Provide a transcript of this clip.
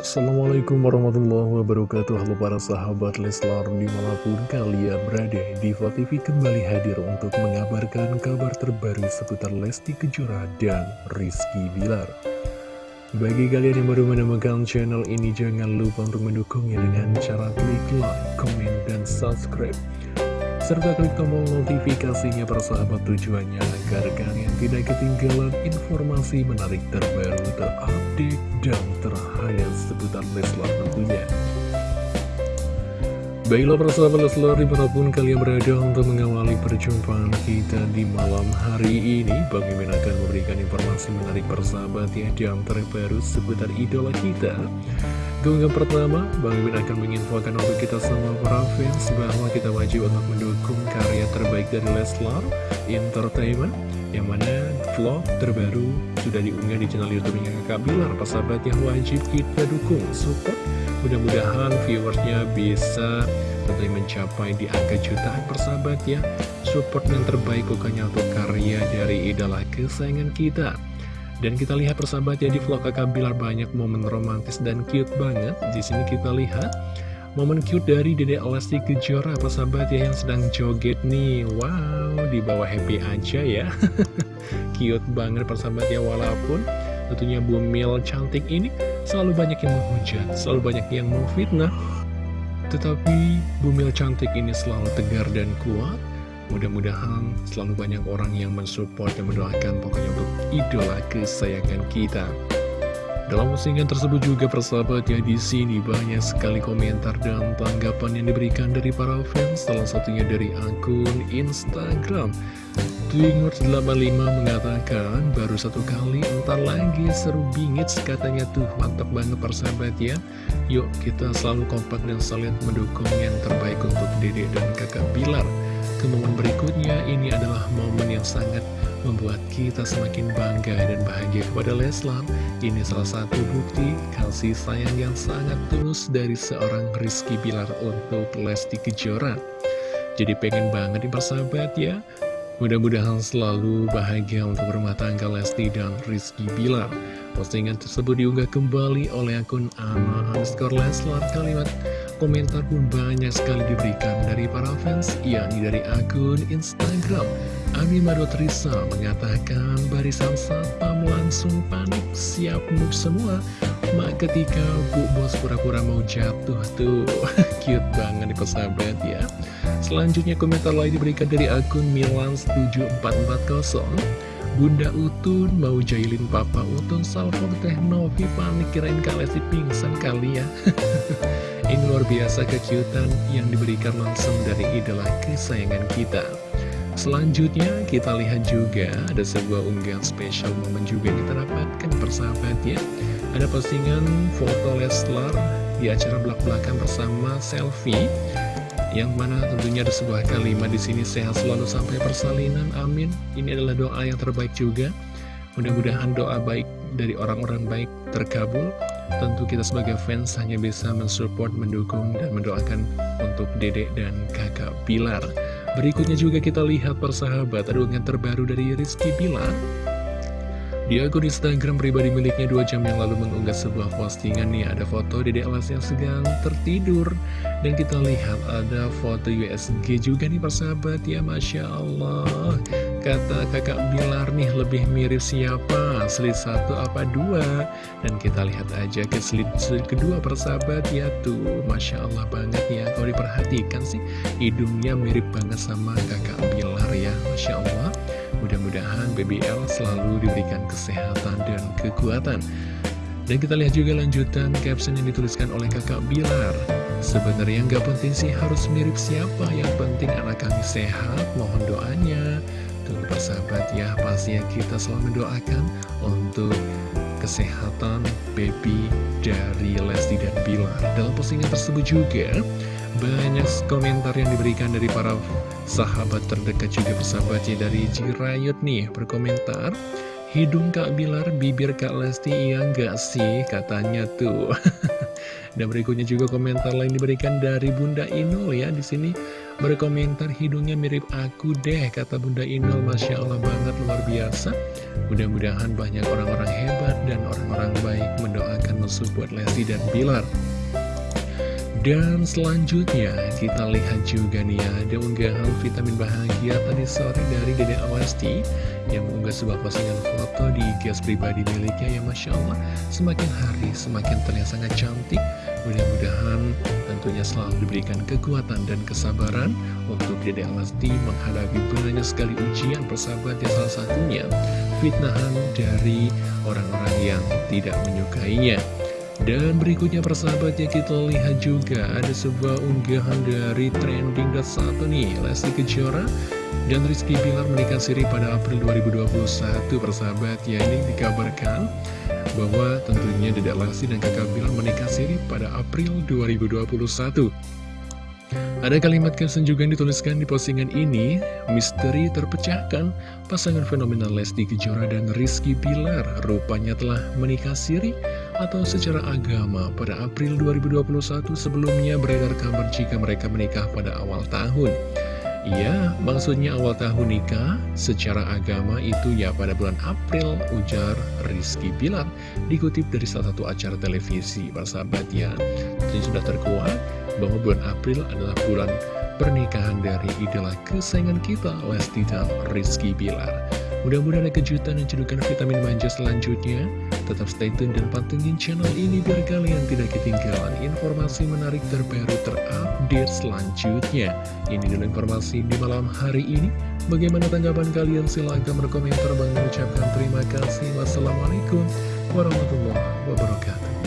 Assalamualaikum warahmatullahi wabarakatuh. Halo para sahabat Leslar di mana pun kalian berada Diva TV kembali hadir untuk mengabarkan kabar terbaru seputar Lesti Kejora dan Rizky Bilar. Bagi kalian yang baru menemukan channel ini jangan lupa untuk mendukungnya dengan cara klik like, komen, dan subscribe. Serta klik tombol notifikasinya persahabat tujuannya agar kalian tidak ketinggalan informasi menarik terbaru, terupdate, dan terhangat seputar Leslar tentunya. Baiklah persahabat Leslar di mana pun kalian berada untuk mengawali perjumpaan kita di malam hari ini Bang akan memberikan informasi menarik persahabat ya dan terbaru seputar idola kita Keunggahan pertama, Bang Mimin akan menginfokan untuk kita semua para fans bahwa kita wajib untuk mendukung karya terbaik dari Leslar Entertainment yang mana vlog terbaru sudah diunggah di channel YouTube-nya Kakak Bilar. Persahabat yang wajib kita dukung, support. Mudah-mudahan viewersnya bisa tentunya mencapai di angka jutaan persahabat ya. Support yang terbaik pokoknya untuk karya dari idola kesayangan kita. Dan kita lihat persahabat ya di vlog kakak Bilar banyak momen romantis dan cute banget. Di sini kita lihat momen cute dari Dede Lesti Kejora persahabat ya yang sedang joget nih. Wow, di bawah happy aja ya. cute banget persahabat ya walaupun tentunya Bumil cantik ini selalu banyak yang menghujat, selalu banyak yang memfitnah. Tetapi Bumil cantik ini selalu tegar dan kuat Mudah-mudahan selalu banyak orang yang mensupport dan mendoakan pokoknya untuk idola kesayangan kita. Dalam postingan tersebut juga persahabat ya di sini banyak sekali komentar dan tanggapan yang diberikan dari para fans, salah satunya dari akun Instagram. Twingers85 mengatakan baru satu kali entar lagi seru bingit katanya tuh mantap banget persahabat ya Yuk kita selalu kompak dan saling mendukung yang terbaik untuk dede dan kakak Bilar ke momen berikutnya, ini adalah momen yang sangat membuat kita semakin bangga dan bahagia kepada Leslar. Ini salah satu bukti kasih sayang yang sangat tulus dari seorang Rizky Bilar untuk Lesti Kejora. Jadi pengen banget nih persahabat ya, Mudah-mudahan selalu bahagia untuk rumah tangga Lesti dan Rizky Bilar. Postingan tersebut diunggah kembali oleh akun Ama underscore Leslar. Kalimat komentar pun banyak sekali diberikan dari para fans, yakni dari akun Instagram. Ami Madotrisa mengatakan barisan satpam langsung panik, siap move semua. Mak ketika Bu Bos pura-pura mau jatuh tuh, cute banget nih persahabat ya. Selanjutnya komentar lain diberikan dari akun Milans7440 Bunda Utun mau jailin Papa Utun. Salvo Teh Novi panik. Kirain Kalesi pingsan kali ya. Ini luar biasa kejutan yang diberikan langsung dari idola kesayangan kita Selanjutnya kita lihat juga ada sebuah unggahan spesial momen juga kita dapatkan persahabat Ada postingan foto Leslar di acara belak-belakan bersama selfie yang mana tentunya ada sebuah kalimat di sini sehat selalu sampai persalinan amin. Ini adalah doa yang terbaik juga. Mudah-mudahan doa baik dari orang-orang baik terkabul. Tentu kita sebagai fans hanya bisa mensupport mendukung dan mendoakan untuk dedek dan kakak Pilar berikutnya juga kita lihat persahabat ada unggahan terbaru dari Rizky Pilar di akun Instagram pribadi miliknya dua jam yang lalu mengunggah sebuah postingan nih Ada foto Dede Alas yang sedang tertidur. Dan kita lihat ada foto USG juga nih persahabat ya Masya Allah Kata kakak Bilar nih lebih mirip siapa Selit satu apa dua Dan kita lihat aja ke selit kedua persahabat ya tuh Masya Allah banget ya Kalau diperhatikan sih hidungnya mirip banget sama kakak Bilar ya Masya Allah Mudah-mudahan BBL selalu diberikan kesehatan dan kekuatan. Dan kita lihat juga lanjutan caption yang dituliskan oleh kakak Bilar. Sebenarnya nggak penting sih harus mirip siapa, yang penting anak kami sehat, mohon doanya. Tunggu persahabat ya, pastinya kita selalu mendoakan untuk kesehatan baby dari Lesti dan Bilar. Dalam postingan tersebut juga, banyak komentar yang diberikan dari para sahabat terdekat juga persahabatnya dari Jirayut nih berkomentar Hidung Kak Bilar, bibir Kak Lesti, iya enggak sih? Katanya tuh. Dan berikutnya juga komentar lain diberikan dari Bunda Inul ya. Di sini Berkomentar hidungnya mirip aku deh Kata Bunda Inul. Masya Allah banget luar biasa. Mudah-mudahan banyak orang-orang hebat dan orang-orang baik Mendoakan mensupport Lesti dan Bilar. Dan selanjutnya kita lihat juga nih ya Ada unggahan vitamin bahagia tadi sore dari Dede Awasti Yang mengunggah sebuah postingan foto di IG pribadi miliknya. Ya Masya Allah Semakin hari semakin terlihat sangat cantik Mudah-mudahan tentunya selalu diberikan kekuatan dan kesabaran Untuk Dede Awasti menghadapi banyak sekali ujian persahabat yang salah satunya Fitnahan dari orang-orang yang tidak menyukainya. Dan berikutnya persahabatnya kita lihat juga ada sebuah unggahan dari trending satu nih Lesti Kejora dan Rizky Bilar menikah siri pada April 2021 persahabat. Ya ini dikabarkan bahwa tentunya Dedek Lesti dan kakak Bilar menikah siri pada April 2021 ada kalimat caption juga yang dituliskan di postingan ini, misteri terpecahkan, pasangan fenomenal Lesti Kejora dan Rizky Bilar rupanya telah menikah siri atau secara agama pada April 2021 sebelumnya beredar kabar jika mereka menikah pada awal tahun. Iya, maksudnya awal tahun nikah secara agama itu ya pada bulan April, ujar Rizky Bilar. Dikutip dari salah satu acara televisi, sahabat ya. Jadi sudah terkuat bahwa bulan April adalah bulan pernikahan dari idola kesayangan kita, Lesti dan Rizky Bilar. Mudah-mudahan ada kejutan dan cedukan vitamin manja selanjutnya. Tetap stay tune dan pantengin channel ini biar kalian tidak ketinggalan informasi menarik terbaru terupdate selanjutnya. Ini dulu informasi di malam hari ini. Bagaimana tanggapan kalian? Silahkan berkomentar. Bang mengucapkan terima kasih. Wassalamualaikum warahmatullahi wabarakatuh.